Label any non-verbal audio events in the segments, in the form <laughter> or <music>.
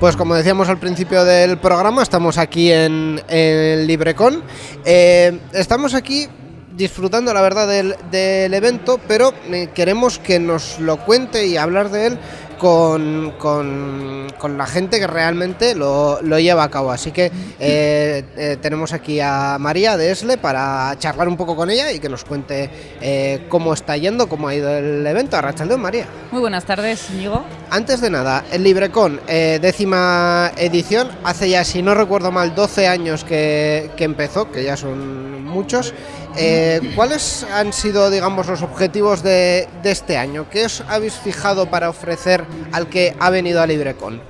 Pues como decíamos al principio del programa, estamos aquí en, el LibreCon. Eh, estamos aquí disfrutando, la verdad, del, del evento, pero eh, queremos que nos lo cuente y hablar de él con, con, la gente que realmente lo, lleva a cabo. Así que eh, eh, tenemos aquí a María de Esle para charlar un poco con ella y que nos cuente eh, cómo está yendo, cómo ha ido el evento. Arrachaldeón, María. Muy buenas tardes, Íñigo. Antes de nada, el LibreCon, décima edición, hace ya, si no recuerdo mal, 12 años que, que empezó, que ya son muchos. Eh, ¿Cuáles han sido, digamos, los objetivos de, este año? ¿Qué os habéis fijado para ofrecer al que ha venido a LibreCon?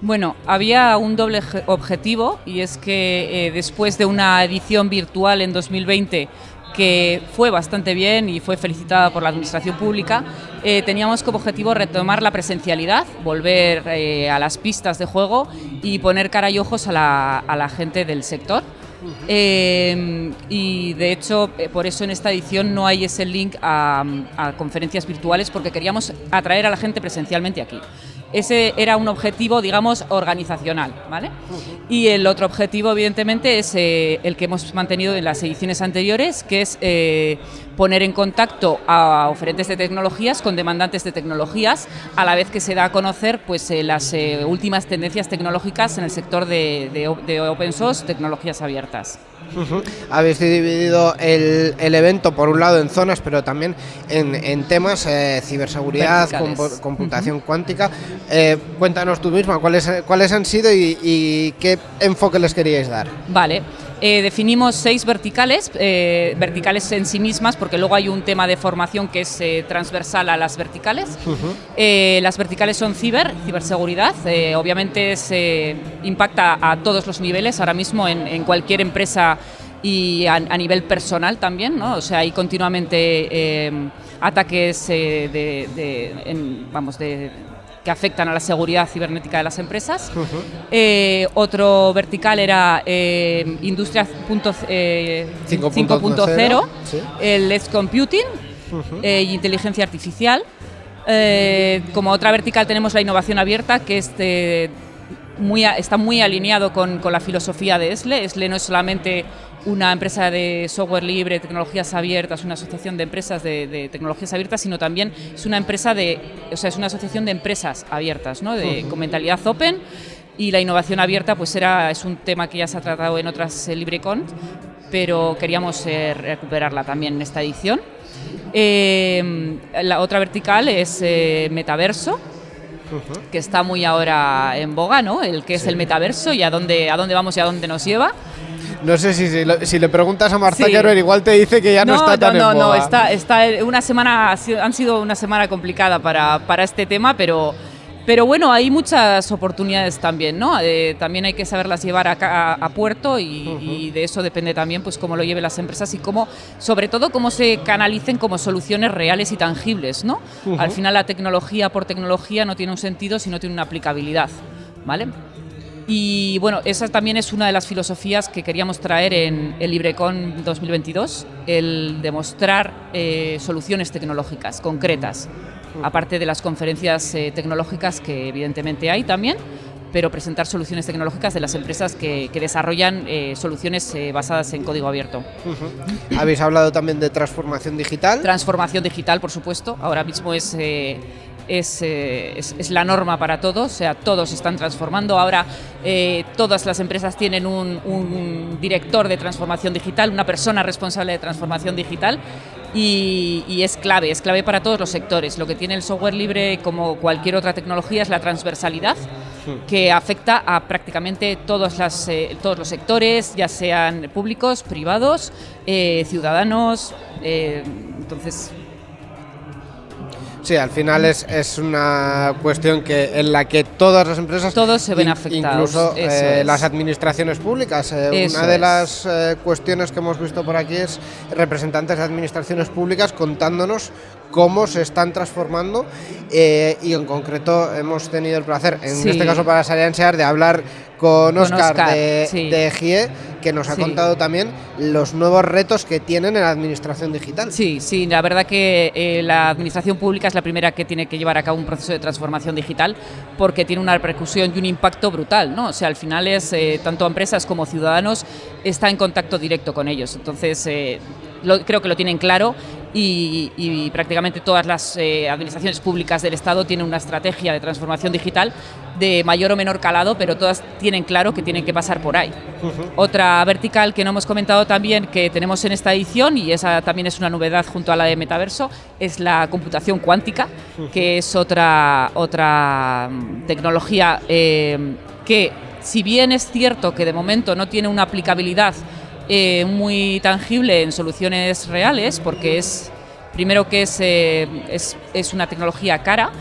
Bueno, había un doble objetivo y es que eh, después de una edición virtual en 2020 que fue bastante bien y fue felicitada por la Administración Pública, eh, teníamos como objetivo retomar la presencialidad, volver a las pistas de juego y poner cara y ojos a la gente del sector. Em, y de hecho, eh, por eso en esta edición no hay ese link a, a conferencias virtuales, porque queríamos atraer a la gente presencialmente aquí. Ese era un objetivo, digamos, organizacional, ¿vale? Y el otro objetivo, evidentemente, es eh, el que hemos mantenido en las ediciones anteriores, que es eh, poner en contacto a oferentes de tecnologías con demandantes de tecnologías, a la vez que se da a conocer pues, eh, las últimas tendencias tecnológicas en el sector de, de open source, tecnologías abiertas. Habéis dividido el, evento por un lado en zonas, pero también en, temas eh, ciberseguridad, computación cuántica. Eh, cuéntanos tú misma cuáles, cuáles han sido y, qué enfoque les queríais dar. Vale. Eh, definimos seis verticales, verticales en sí mismas, porque luego hay un tema de formación que es transversal a las verticales. las verticales son ciber, ciberseguridad, obviamente se impacta a todos los niveles, ahora mismo en, en cualquier empresa y a, nivel personal también, ¿no? O sea, hay continuamente eh, ataques eh, de, vamos, de, que afectan a la seguridad cibernética de las empresas. Eh, otro vertical era Industria 5.0, el Edge Computing e inteligencia artificial. como otra vertical tenemos la innovación abierta, que es muy, está muy alineado con, con, la filosofía de ESLE. ESLE no es solamente una empresa de software libre, tecnologías abiertas, una asociación de empresas de, tecnologías abiertas, sino también es una empresa de, o sea, es una asociación de empresas abiertas, ¿no? de, con mentalidad open y la innovación abierta pues era, es un tema que ya se ha tratado en otras eh, LibreCon, pero queríamos eh, recuperarla también en esta edición. Eh, la otra vertical es metaverso, que está muy ahora en boga, ¿no? El que es el metaverso y a dónde, a dónde vamos y a dónde nos lleva. No sé si, si, le preguntas a Marta sí. igual te dice que ya no, está tan no, en boga. No, está, está una semana, han sido una semana complicada para, para este tema, pero pero bueno, hay muchas oportunidades también, ¿no? Eh, también hay que saberlas llevar a, a, puerto y, de eso depende también pues cómo lo lleven las empresas y cómo, sobre todo, cómo se canalicen como soluciones reales y tangibles, ¿no? Al final la tecnología por tecnología no tiene un sentido si no tiene una aplicabilidad, ¿vale? Y bueno, esa también es una de las filosofías que queríamos traer en el LibreCon 2022, el demostrar eh, soluciones tecnológicas concretas aparte de las conferencias eh, tecnológicas que evidentemente hay también, pero presentar soluciones tecnológicas de las empresas que, desarrollan eh, soluciones eh, basadas en código abierto. Habéis hablado también de transformación digital. Transformación digital, por supuesto. Ahora mismo es, es, es, la norma para todos, o sea, todos están transformando. Ahora todas las empresas tienen un, un director de transformación digital, una persona responsable de transformación digital y, es clave, es clave para todos los sectores. Lo que tiene el software libre, como cualquier otra tecnología, es la transversalidad. Que afecta a prácticamente todos, las, eh, todos los sectores, ya sean públicos, privados, eh, ciudadanos. Eh, entonces, Sí, al final es, es, una cuestión que en la que todas las empresas... Todos se ven afectados. Incluso eh, las administraciones públicas. Eh, una de las eh, cuestiones que hemos visto por aquí es representantes de administraciones públicas contándonos cómo se están transformando y en concreto hemos tenido el placer, en este caso para Sariansear, de hablar con Oscar, de, de GIE que nos ha contado también los nuevos retos que tienen en la administración digital. Sí, sí, la verdad que eh, la administración pública es la primera que tiene que llevar a cabo un proceso de transformación digital porque tiene una repercusión y un impacto brutal, ¿no? O sea, al final es eh, tanto empresas como ciudadanos está en contacto directo con ellos. Entonces, eh, creo que lo tienen claro y, prácticamente todas las administraciones públicas del Estado tienen una estrategia de transformación digital de mayor o menor calado, pero todas tienen claro que tienen que pasar por ahí. Otra vertical que no hemos comentado también que tenemos en esta edición, y esa también es una novedad junto a la de Metaverso, es la computación cuántica, que es otra, otra mm, tecnología eh, que, si bien es cierto que de momento no tiene una aplicabilidad eh, muy tangible en soluciones reales, porque es, primero que es, eh, es, es una tecnología cara,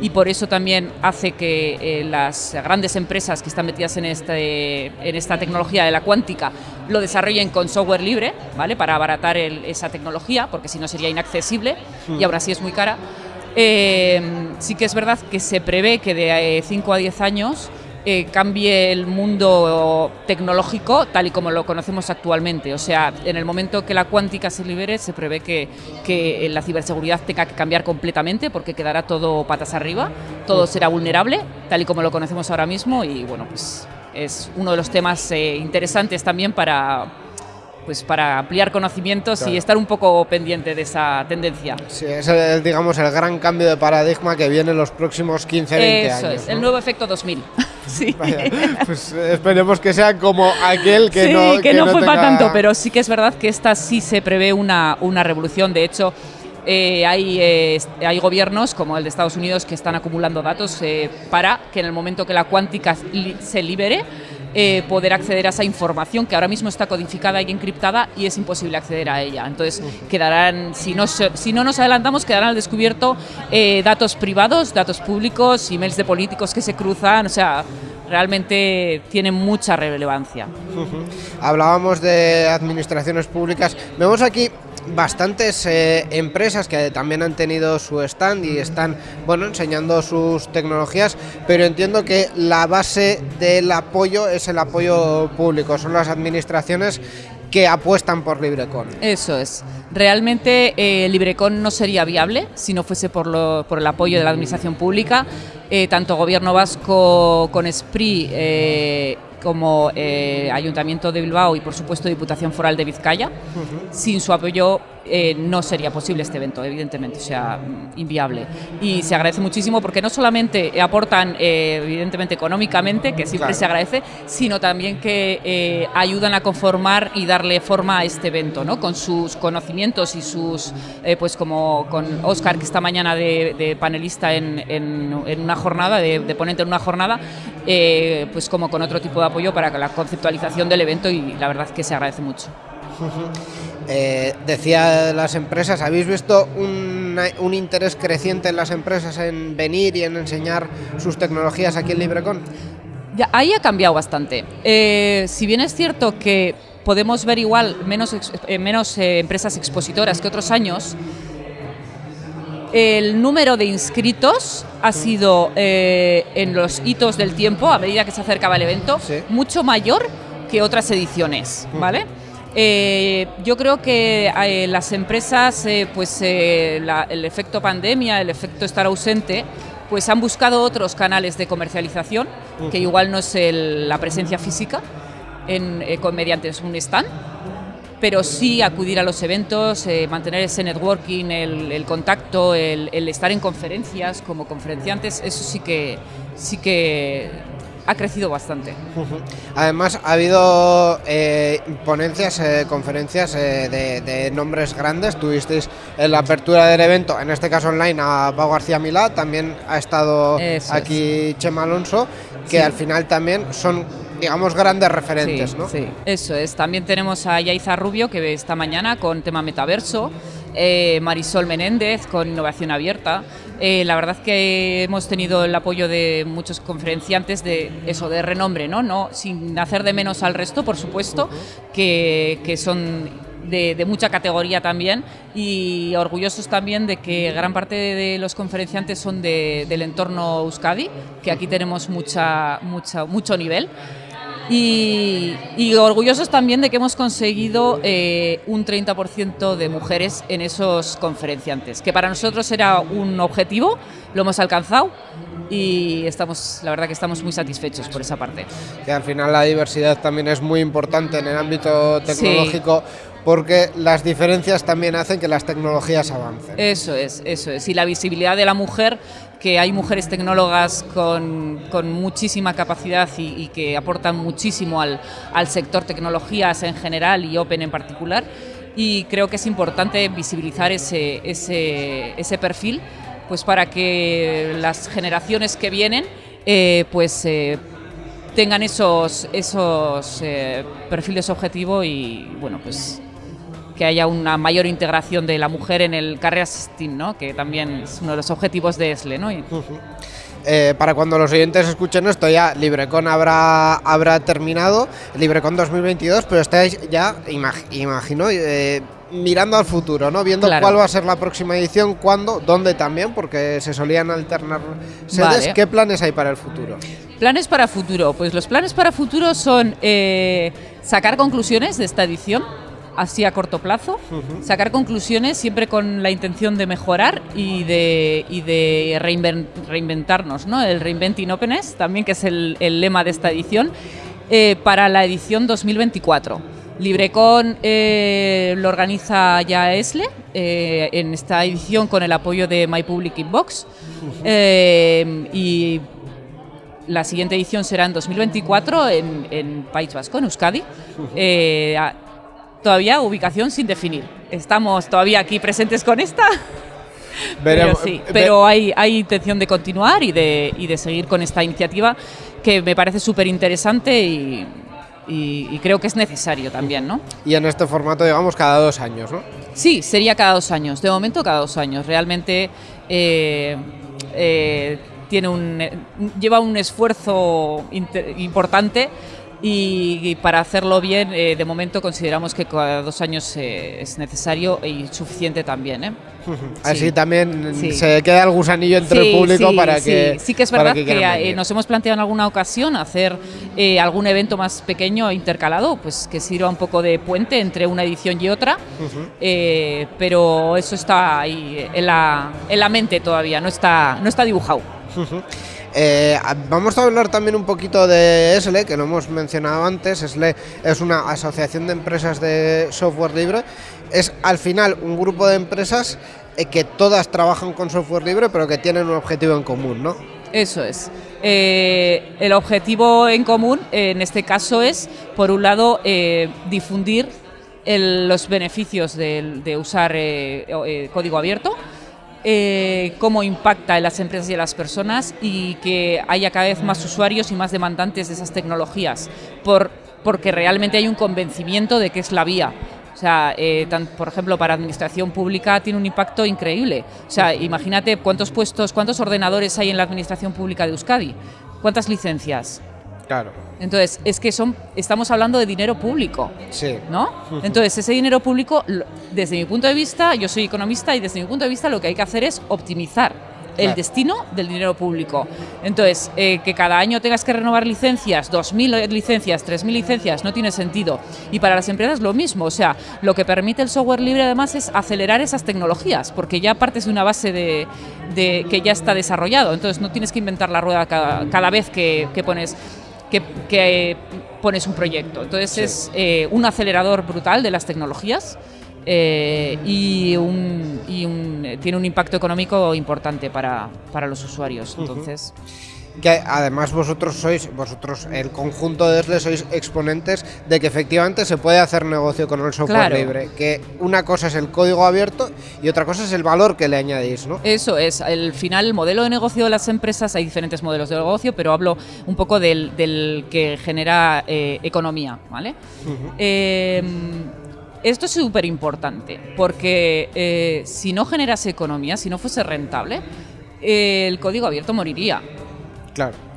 y por eso también hace que eh, las grandes empresas que están metidas en, este, en esta tecnología de la cuántica lo desarrollen con software libre, ¿vale? Para abaratar esa tecnología, porque si no sería inaccesible y ahora sí es muy cara. Eh, sí que es verdad que se prevé que de 5 eh, a 10 años eh, cambie el mundo tecnológico tal y como lo conocemos actualmente. O sea, en el momento que la cuántica se libere, se prevé que, que la ciberseguridad tenga que cambiar completamente porque quedará todo patas arriba, todo será vulnerable, tal y como lo conocemos ahora mismo y bueno, pues es uno de los temas eh, interesantes también para pues para ampliar conocimientos y estar un poco pendiente de esa tendencia. Sí, es el, digamos el gran cambio de paradigma que viene en los próximos 15, 20 años. Eso es, el nuevo efecto 2000. <laughs> sí. pues esperemos que sea como aquel que sí, no que, no, fue para tanto, pero sí que es verdad que esta sí se prevé una, una revolución. De hecho, eh, hay, eh, hay gobiernos como el de Estados Unidos que están acumulando datos eh, para que en el momento que la cuántica se libere, eh, poder acceder a esa información que ahora mismo está codificada y encriptada y es imposible acceder a ella. Entonces, quedarán, si no, si no nos adelantamos, quedarán al descubierto eh, datos privados, datos públicos, emails de políticos que se cruzan, o sea, realmente tiene mucha relevancia. Hablábamos de administraciones públicas. Vemos aquí bastantes eh, empresas que también han tenido su stand y están bueno enseñando sus tecnologías, pero entiendo que la base del apoyo es el apoyo público, son las administraciones que apuestan por LibreCon. Eso es. Realmente eh, LibreCon no sería viable si no fuese por, lo, por el apoyo de la administración pública. Eh, tanto Gobierno Vasco con SPRI como eh, Ayuntamiento de Bilbao y por supuesto Diputación Foral de Vizcaya. Sin su apoyo eh, no sería posible este evento, evidentemente, o sea, inviable. Y se agradece muchísimo porque no solamente aportan, eh, evidentemente, económicamente, que siempre se agradece, sino también que ayudan a conformar y darle forma a este evento, ¿no? Con sus conocimientos y sus, pues como con Oscar, que esta mañana de, panelista en, en, una jornada, de, de, ponente en una jornada, pues como con otro tipo de apoyo para la conceptualización del evento y la verdad es que se agradece mucho. Eh, decía las empresas, ¿habéis visto un, un, interés creciente en las empresas en venir y en enseñar sus tecnologías aquí en LibreCon? Ya, ahí ha cambiado bastante. Eh, si bien es cierto que podemos ver igual menos, eh, menos empresas expositoras que otros años, el número de inscritos ha sido eh, en los hitos del tiempo, a medida que se acercaba el evento, mucho mayor que otras ediciones, ¿vale? Eh, yo creo que eh, las empresas, pues el efecto pandemia, el efecto estar ausente, pues han buscado otros canales de comercialización, que igual no es la presencia física en, mediante un stand, pero sí acudir a los eventos, eh, mantener ese networking, el, contacto, el, estar en conferencias como conferenciantes, eso sí que, sí que ha crecido bastante. Además, ha habido eh, ponencias, eh, conferencias de, nombres grandes. Tuvisteis en la apertura del evento, en este caso online, a Pau García Milá, también ha estado aquí Chema Alonso, que al final también son digamos, grandes referentes, ¿no? Sí, eso es. También tenemos a Yaiza Rubio, que esta mañana con tema metaverso, eh, Marisol Menéndez con innovación abierta. Eh, la verdad que hemos tenido el apoyo de muchos conferenciantes de eso, de renombre, ¿no? no sin hacer de menos al resto, por supuesto, que, que son de, mucha categoría también y orgullosos también de que gran parte de los conferenciantes son de, del entorno Euskadi, que aquí tenemos mucha, mucha, mucho nivel Y, orgullosos también de que hemos conseguido eh, un 30% de mujeres en esos conferenciantes, que para nosotros era un objetivo, lo hemos alcanzado y estamos, la verdad que estamos muy satisfechos por esa parte. Que al final la diversidad también es muy importante en el ámbito tecnológico. Porque las diferencias también hacen que las tecnologías avancen. Eso es, eso es. Y la visibilidad de la mujer, que hay mujeres tecnólogas con, muchísima capacidad y, que aportan muchísimo al, al sector tecnologías en general y Open en particular. Y creo que es importante visibilizar ese, ese, ese perfil pues para que las generaciones que vienen eh, pues eh, tengan esos, esos eh, perfiles objetivo y bueno pues que haya una mayor integración de la mujer en el carrera STEAM, ¿no? que también es uno de los objetivos de ESLE. ¿no? para cuando los oyentes escuchen esto ya LibreCon habrá, habrá terminado, LibreCon 2022, pero estáis ya, imagino, mirando al futuro, ¿no? Viendo cuál va a ser la próxima edición, cuándo, dónde también, porque se solían alternar sedes. ¿Qué planes hay para el futuro? Planes para futuro. Pues los planes para futuro son eh, sacar conclusiones de esta edición, así a corto plazo, sacar conclusiones siempre con la intención de mejorar y de, y de reinventarnos, ¿no? El Reinventing Openness, también que es el, lema de esta edición, eh, para la edición 2024. LibreCon eh, lo organiza ya ESLE eh, en esta edición con el apoyo de My Public Inbox eh, y la siguiente edición será en 2024 en, País Vasco, en Euskadi. Todavía ubicación sin definir. Estamos todavía aquí presentes con esta. <laughs> pero sí, pero hay, hay intención de continuar y de, y de seguir con esta iniciativa que me parece súper interesante y y, creo que es necesario también, ¿no? Y en este formato, digamos, cada dos años, ¿no? Sí, sería cada dos años. De momento, cada dos años. Realmente eh, eh, tiene un, lleva un esfuerzo importante y, para hacerlo bien, eh, de momento consideramos que cada dos años eh, es necesario y suficiente también. ¿eh? <laughs> Así también se queda el gusanillo entre el público para que. Sí, que es verdad que, nos hemos planteado en alguna ocasión hacer algún evento más pequeño intercalado, pues que sirva un poco de puente entre una edición y otra, pero eso está ahí en la, en la mente todavía, no está, no está dibujado. Eh, vamos a hablar también un poquito de ESLE, que lo hemos mencionado antes. ESLE es una asociación de empresas de software libre. Es al final un grupo de empresas eh, que todas trabajan con software libre, pero que tienen un objetivo en común, ¿no? Eso es. Eh, el objetivo en común, en este caso, es, por un lado, difundir los beneficios de usar código abierto eh, cómo impacta en las empresas y en las personas y que haya cada vez más usuarios y más demandantes de esas tecnologías, por, porque realmente hay un convencimiento de que es la vía. O sea, eh, por ejemplo, para administración pública tiene un impacto increíble. O sea, imagínate cuántos puestos, cuántos ordenadores hay en la administración pública de Euskadi, cuántas licencias, Claro. Entonces, es que son, estamos hablando de dinero público. Sí. ¿No? Entonces, ese dinero público, desde mi punto de vista, yo soy economista y desde mi punto de vista lo que hay que hacer es optimizar el destino del dinero público. Entonces, eh, que cada año tengas que renovar licencias, 2.000 licencias, 3.000 licencias, no tiene sentido. Y para las empresas lo mismo, o sea, lo que permite el software libre además es acelerar esas tecnologías, porque ya partes de una base de, que ya está desarrollado, entonces no tienes que inventar la rueda cada, vez que, que pones que, pones un proyecto. Entonces es eh, un acelerador brutal de las tecnologías eh, y, un, tiene un impacto económico importante para, para los usuarios. Entonces que además vosotros sois, vosotros, el conjunto de ESLE sois exponentes de que efectivamente se puede hacer negocio con el software libre, que una cosa es el código abierto y otra cosa es el valor que le añadís, ¿no? Eso es, al final el modelo de negocio de las empresas, hay diferentes modelos de negocio, pero hablo un poco del, que genera eh, economía, ¿vale? Em, esto es súper importante, porque eh, si no generase economía, si no fuese rentable, el código abierto moriría.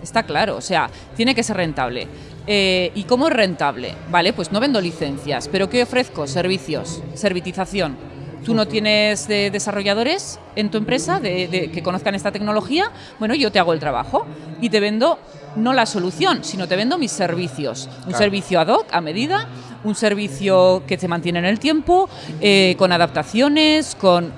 Está claro, o sea, tiene que ser rentable. Eh, ¿Y cómo es rentable? Vale, pues no vendo licencias, pero ¿qué ofrezco? Servicios, servitización. Tú no tienes desarrolladores en tu empresa de, que conozcan esta tecnología, bueno, yo te hago el trabajo y te vendo no la solución, sino te vendo mis servicios. Un servicio ad hoc, a medida, un servicio que se mantiene en el tiempo, eh, con adaptaciones, con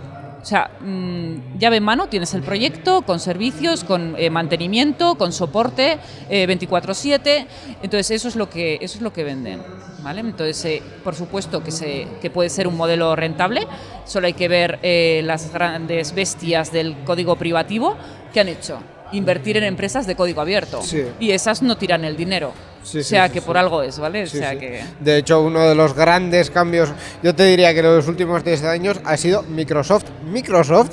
o sea, mm, llave en mano, tienes el proyecto con servicios, con eh, mantenimiento, con soporte 24/7. Entonces eso es lo que eso es lo que venden, ¿vale? Entonces, eh, por supuesto que se que puede ser un modelo rentable. Solo hay que ver las grandes bestias del código privativo que han hecho invertir en empresas de código abierto. Y esas no tiran el dinero. O sea que por algo es, ¿vale? O sea que... De hecho, uno de los grandes cambios, yo te diría que en los últimos 10 años ha sido Microsoft. Microsoft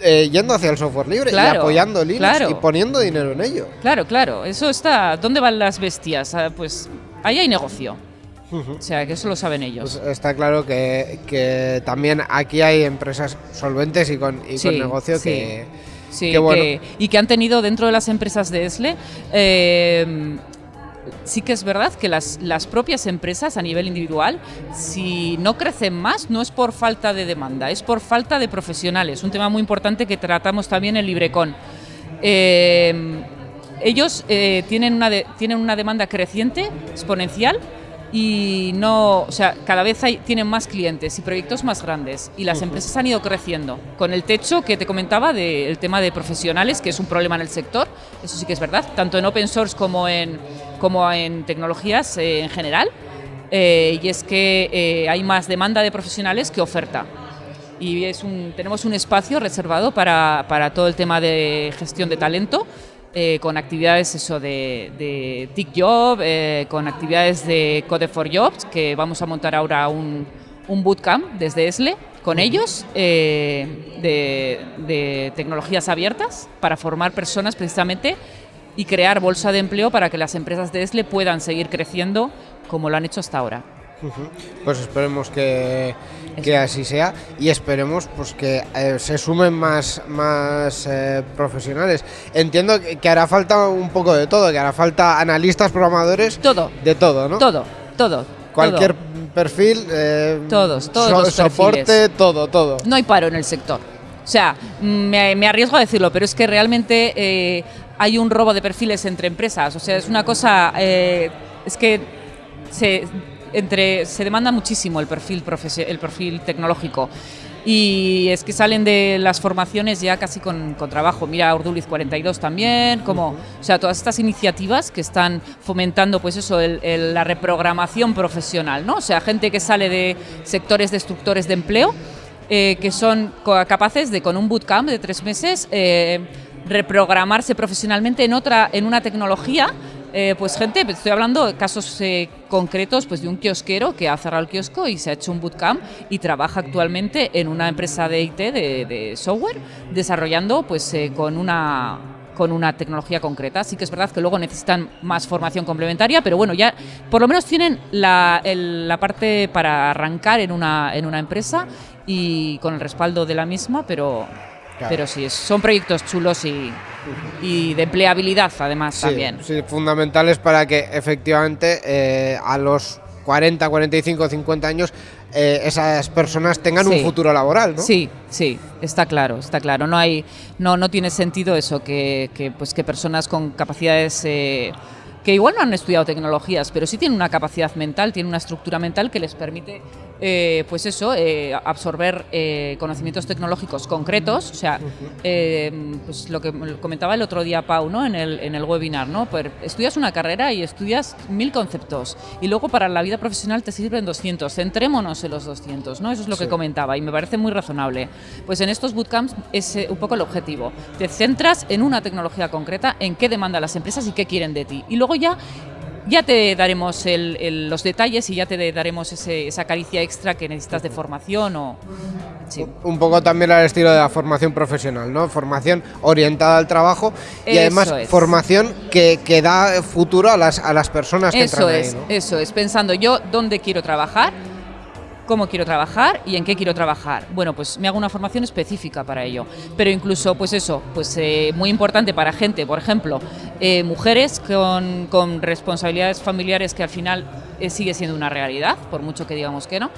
eh, yendo hacia el software libre y apoyando Linux y poniendo dinero en ello. Claro, claro. Eso está. ¿Dónde van las bestias? Ah, pues ahí hay negocio. O sea, que eso lo saben ellos. Pues está claro que, también aquí hay empresas solventes y con, y con negocio que Sí, y que han tenido dentro de las empresas de ESLE. Eh, sí que es verdad que las, las, propias empresas a nivel individual, si no crecen más, no es por falta de demanda, es por falta de profesionales. Un tema muy importante que tratamos también en Librecon. Eh, ellos eh, tienen, una tienen una demanda creciente, exponencial, y no, o sea, cada vez hay, tienen más clientes y proyectos más grandes y las empresas han ido creciendo con el techo que te comentaba del tema de profesionales, que es un problema en el sector, eso sí que es verdad, tanto en open source como en, como en tecnologías eh, en general, eh, y es que eh, hay más demanda de profesionales que oferta. Y es un, tenemos un espacio reservado para, para todo el tema de gestión de talento con actividades eso de, de TIC eh, con actividades de Code for Jobs, que vamos a montar ahora un, un bootcamp desde ESLE con ellos eh, de, de, tecnologías abiertas para formar personas precisamente y crear bolsa de empleo para que las empresas de ESLE puedan seguir creciendo como lo han hecho hasta ahora. Pues esperemos que, así sea y esperemos pues que eh, se sumen más, más eh, profesionales. Entiendo que, hará falta un poco de todo, que hará falta analistas, programadores. Todo. De todo, ¿no? Todo, todo. Cualquier perfil. Eh, todos, todos. soporte, todo, todo. No hay paro en el sector. O sea, me, me arriesgo a decirlo, pero es que realmente hay un robo de perfiles entre empresas. O sea, es una cosa. es que se entre, se demanda muchísimo el perfil, el perfil tecnológico y es que salen de las formaciones ya casi con, trabajo. Mira, Urduliz 42 también, como, o sea, todas estas iniciativas que están fomentando, pues eso, la reprogramación profesional, ¿no? O sea, gente que sale de sectores destructores de empleo, eh, que son capaces de, con un bootcamp de tres meses, eh, reprogramarse profesionalmente en otra, en una tecnología eh, pues gente, estoy hablando de casos eh, concretos pues de un kiosquero que ha cerrado el kiosco y se ha hecho un bootcamp y trabaja actualmente en una empresa de IT, de, software, desarrollando pues eh, con una con una tecnología concreta. Sí que es verdad que luego necesitan más formación complementaria, pero bueno, ya por lo menos tienen la, la parte para arrancar en una, en una empresa y con el respaldo de la misma, pero pero sí, son proyectos chulos y, y de empleabilidad además también. Sí, fundamentales para que efectivamente eh, a los 40, 45, 50 años eh, esas personas tengan un futuro laboral, ¿no? Sí, sí, está claro, está claro. No hay, no, no tiene sentido eso que, que pues que personas con capacidades eh, que igual no han estudiado tecnologías, pero sí tienen una capacidad mental, tienen una estructura mental que les permite, eh, pues eso, eh, absorber eh, conocimientos tecnológicos concretos. O sea, pues lo que comentaba el otro día Pau, ¿no? En el, en el webinar, ¿no? Pues estudias una carrera y estudias mil conceptos y luego para la vida profesional te sirven 200. Centrémonos en los 200, ¿no? Eso es lo que comentaba y me parece muy razonable. Pues en estos bootcamps es un poco el objetivo. Te centras en una tecnología concreta, en qué demandan las empresas y qué quieren de ti. Y luego ya ya te daremos los detalles y ya te daremos esa caricia extra que necesitas de formación o... Un poco también al estilo de la formación profesional, ¿no? Formación orientada al trabajo y además formación que, que, da futuro a las, a las personas que eso entran es, Eso es, pensando yo dónde quiero trabajar, cómo quiero trabajar y en qué quiero trabajar. Bueno, pues me hago una formación específica para ello. Pero incluso, pues eso, pues eh, muy importante para gente, por ejemplo, eh, mujeres con, con, responsabilidades familiares que al final eh, sigue siendo una realidad, por mucho que digamos que no.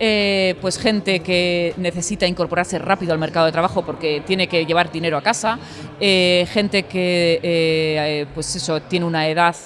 eh, pues gente que necesita incorporarse rápido al mercado de trabajo porque tiene que llevar dinero a casa, gente que pues eso, tiene una edad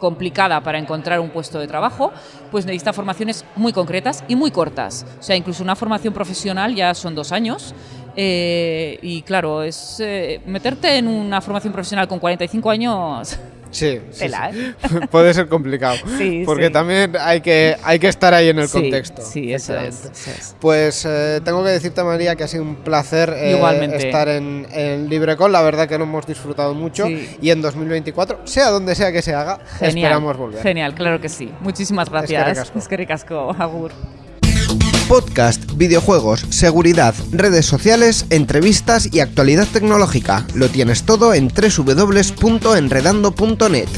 complicada para encontrar un puesto de trabajo, pues necesita formaciones muy concretas y muy cortas. O sea, incluso una formación profesional ya son dos años. Y claro, es meterte en una formación profesional con 45 años Sí, ¿eh? <laughs> puede ser complicado. <laughs> porque también hay que, hay que estar ahí en el contexto. Sí, eso es, Pues eh, tengo que decirte, María, que ha sido un placer eh, estar en, en LibreCon. La verdad que lo hemos disfrutado mucho. Y en 2024, sea donde sea que se haga, esperamos volver. Genial, claro que sí. Muchísimas gracias. Es que ricasco, agur podcast, videojuegos, seguridad, redes sociales, entrevistas y actualidad tecnológica. Lo tienes todo en www.enredando.net.